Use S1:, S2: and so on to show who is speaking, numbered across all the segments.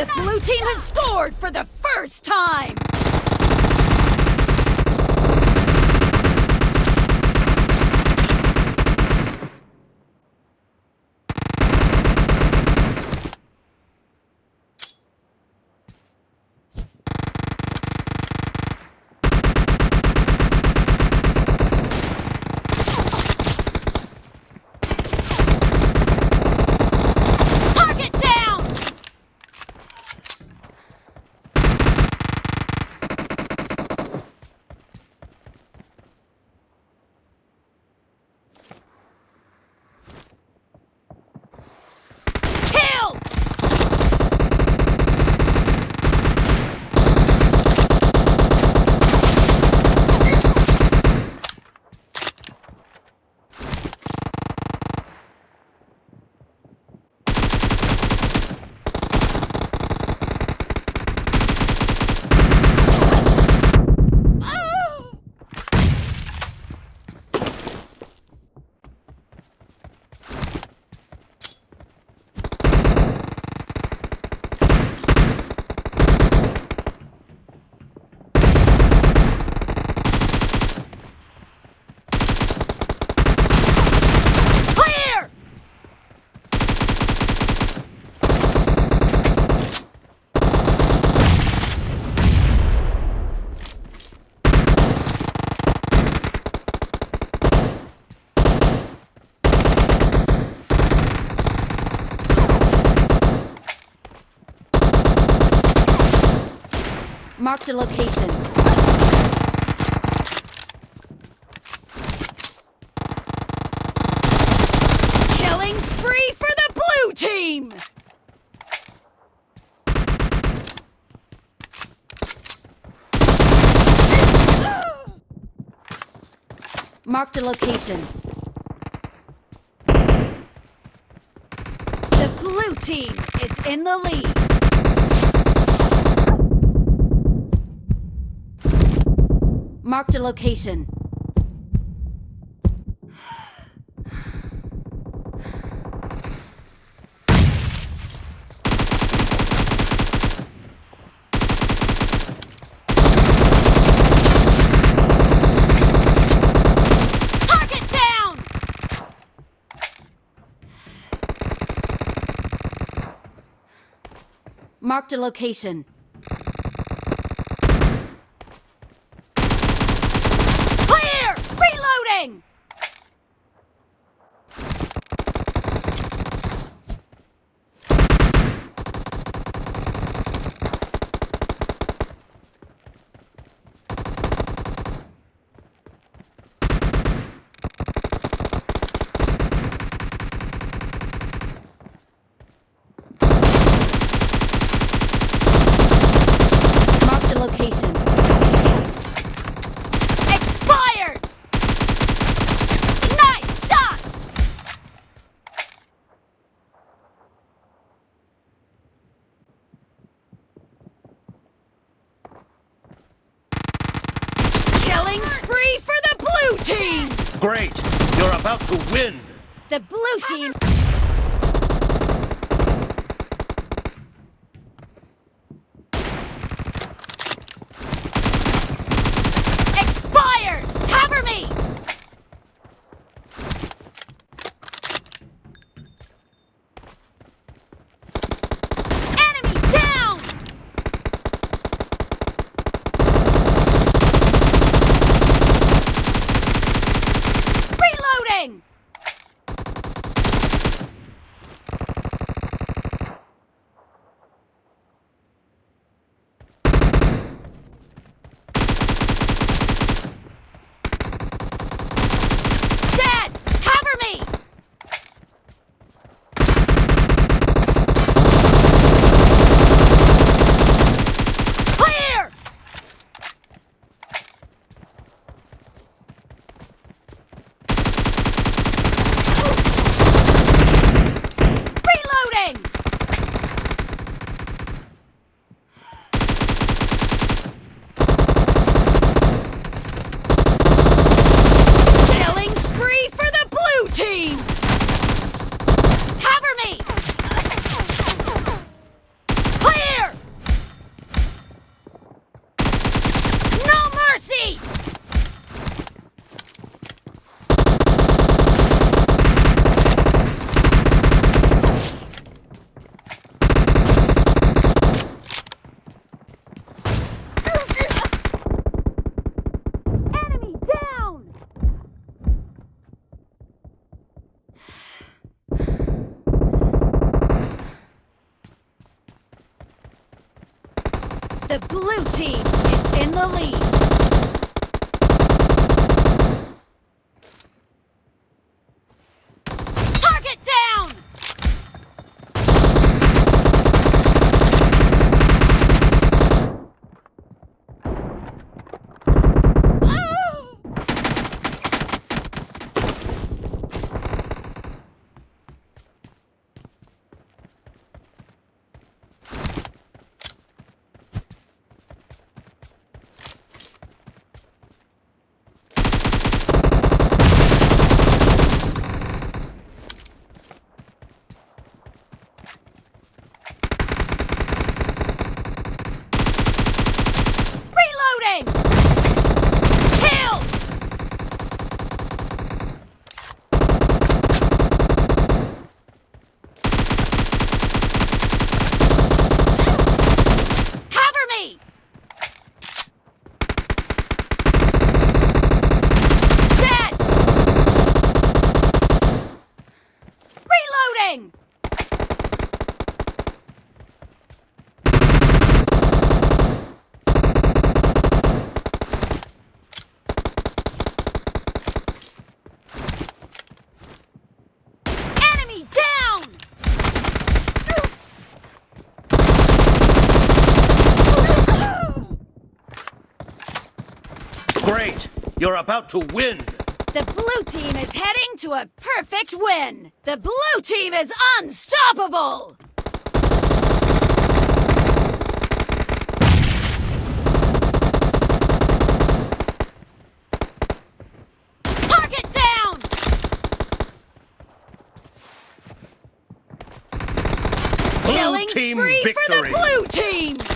S1: The blue team has scored for the first time! Marked a location. Killing spree for the blue team! Marked a location. The blue team is in the lead. Marked a location. Marked a location. Clear! Reloading! Marked a location. Expired! Nice shot! Killing spree for the blue team!
S2: Great! You're about to win!
S1: The blue team... blue team is in the lead.
S2: Great! You're about to win!
S1: The blue team is heading to a perfect win! The blue team is unstoppable! Target down!
S2: Blue team
S1: spree for the
S2: victory!
S1: blue team!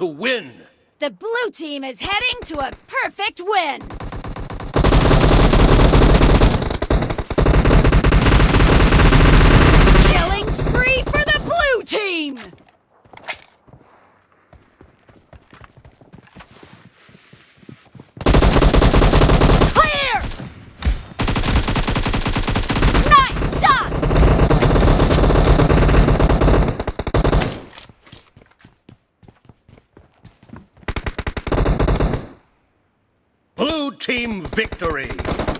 S2: To win!
S1: The blue team is heading to a perfect win. Killing spree for the blue team. Clear! Nice shot!
S2: Team victory.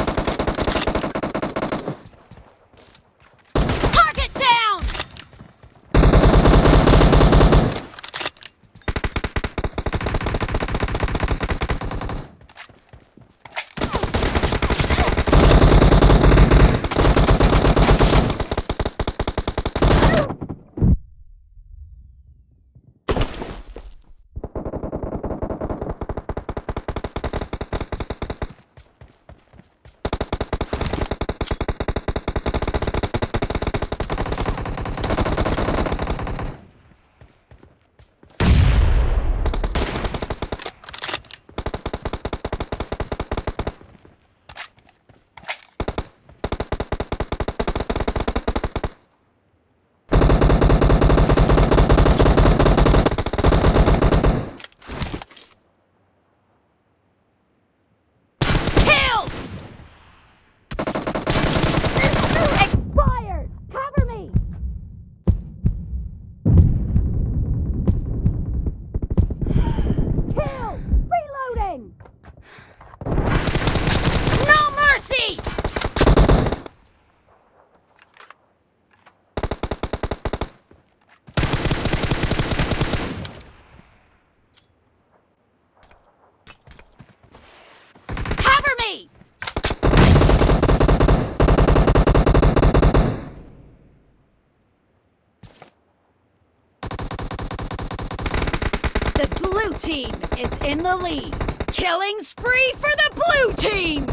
S1: Team is in the lead. Killing spree for the blue team!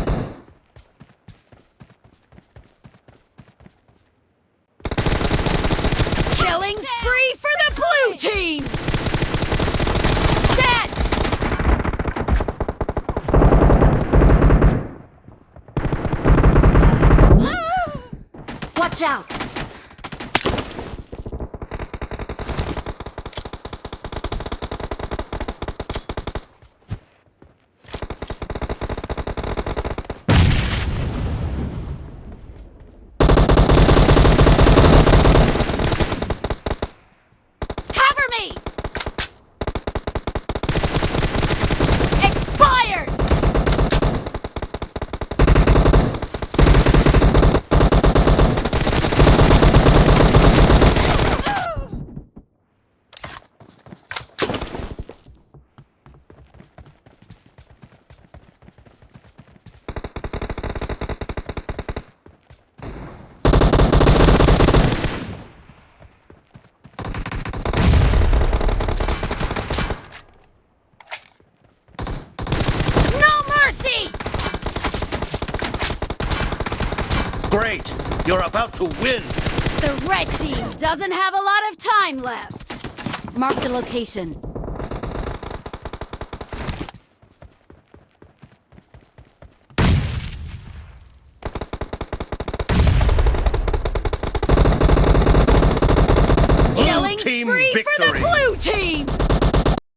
S1: Killing spree for the blue team! Dead! Watch out!
S2: Great. You're about to win.
S1: The red team doesn't have a lot of time left. Mark the location. Killing
S2: team
S1: spree for the blue team!